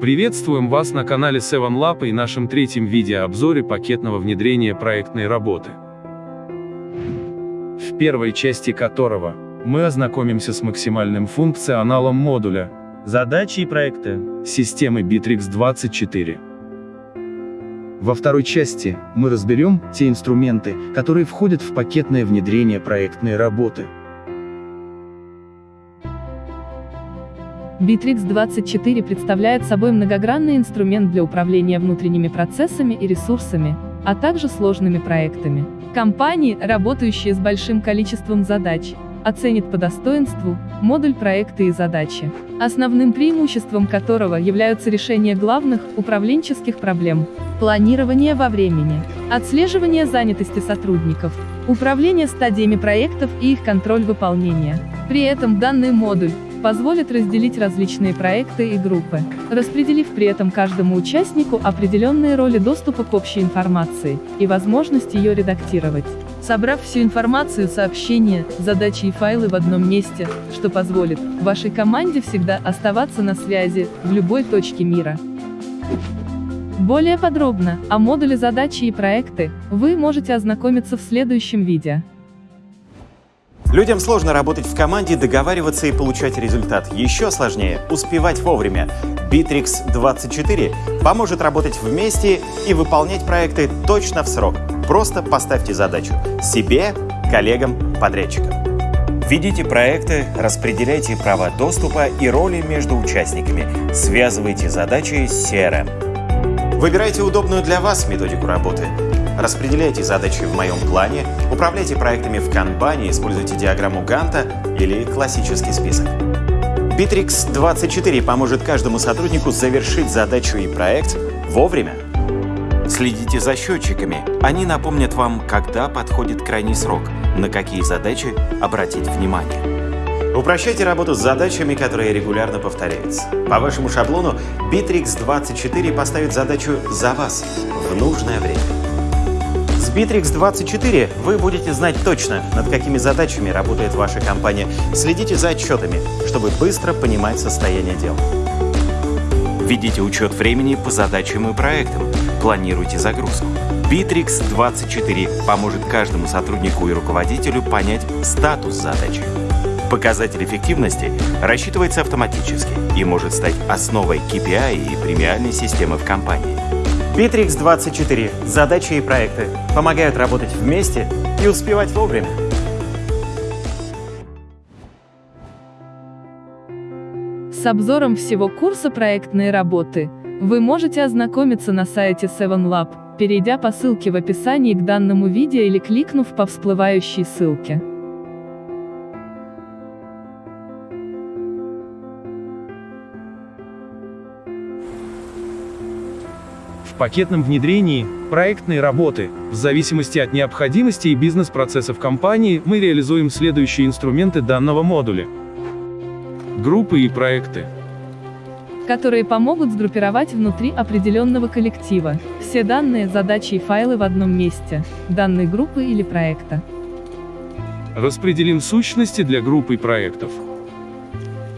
Приветствуем вас на канале 7lab и нашем третьем видеообзоре пакетного внедрения проектной работы. В первой части которого мы ознакомимся с максимальным функционалом модуля Задачи и проекты. системы Bittrex 24. Во второй части мы разберем те инструменты, которые входят в пакетное внедрение проектной работы. Bittrex 24 представляет собой многогранный инструмент для управления внутренними процессами и ресурсами, а также сложными проектами. Компании, работающие с большим количеством задач, оценят по достоинству модуль проекта и задачи, основным преимуществом которого являются решение главных управленческих проблем, планирование во времени, отслеживание занятости сотрудников, управление стадиями проектов и их контроль выполнения. При этом данный модуль позволит разделить различные проекты и группы, распределив при этом каждому участнику определенные роли доступа к общей информации и возможность ее редактировать. Собрав всю информацию, сообщения, задачи и файлы в одном месте, что позволит вашей команде всегда оставаться на связи в любой точке мира. Более подробно о модуле задачи и проекты вы можете ознакомиться в следующем видео. Людям сложно работать в команде, договариваться и получать результат. Еще сложнее – успевать вовремя. Bittrex 24 поможет работать вместе и выполнять проекты точно в срок. Просто поставьте задачу себе, коллегам, подрядчикам. Ведите проекты, распределяйте права доступа и роли между участниками, связывайте задачи с CRM. Выбирайте удобную для вас методику работы. Распределяйте задачи в моем плане, управляйте проектами в канбане, используйте диаграмму Ганта или классический список. Bittrex 24 поможет каждому сотруднику завершить задачу и проект вовремя. Следите за счетчиками. Они напомнят вам, когда подходит крайний срок, на какие задачи обратить внимание. Упрощайте работу с задачами, которые регулярно повторяются. По вашему шаблону Bittrex 24 поставит задачу за вас в нужное время. С Bittrex 24 вы будете знать точно, над какими задачами работает ваша компания. Следите за отчетами, чтобы быстро понимать состояние дел. Ведите учет времени по задачам и проектам. Планируйте загрузку. Bittrex 24 поможет каждому сотруднику и руководителю понять статус задачи. Показатель эффективности рассчитывается автоматически и может стать основой KPI и премиальной системы в компании. Bittrex 24. Задачи и проекты помогают работать вместе и успевать вовремя. С обзором всего курса проектной работы вы можете ознакомиться на сайте 7lab, перейдя по ссылке в описании к данному видео или кликнув по всплывающей ссылке. Пакетном внедрении проектной работы, в зависимости от необходимости и бизнес-процессов компании, мы реализуем следующие инструменты данного модуля. Группы и проекты. которые помогут сгруппировать внутри определенного коллектива все данные, задачи и файлы в одном месте, данной группы или проекта. Распределим сущности для групп и проектов.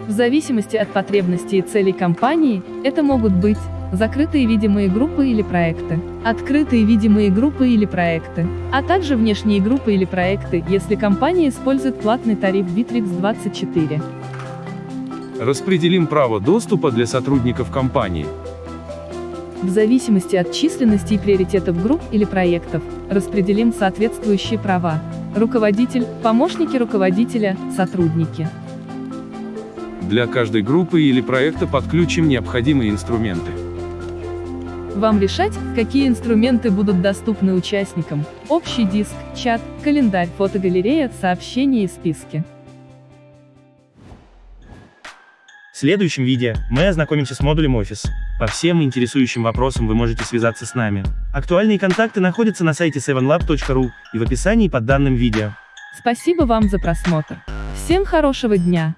В зависимости от потребностей и целей компании, это могут быть закрытые видимые группы или проекты, открытые видимые группы или проекты, а также внешние группы или проекты, если компания использует платный тариф Bittrex 24. Распределим право доступа для сотрудников компании. В зависимости от численности и приоритетов групп или проектов, распределим соответствующие права. Руководитель, помощники руководителя, сотрудники. Для каждой группы или проекта подключим необходимые инструменты. Вам решать, какие инструменты будут доступны участникам. Общий диск, чат, календарь, фотогалерея, сообщения и списки. В следующем видео мы ознакомимся с модулем Office. По всем интересующим вопросам вы можете связаться с нами. Актуальные контакты находятся на сайте 7lab.ru и в описании под данным видео. Спасибо вам за просмотр. Всем хорошего дня!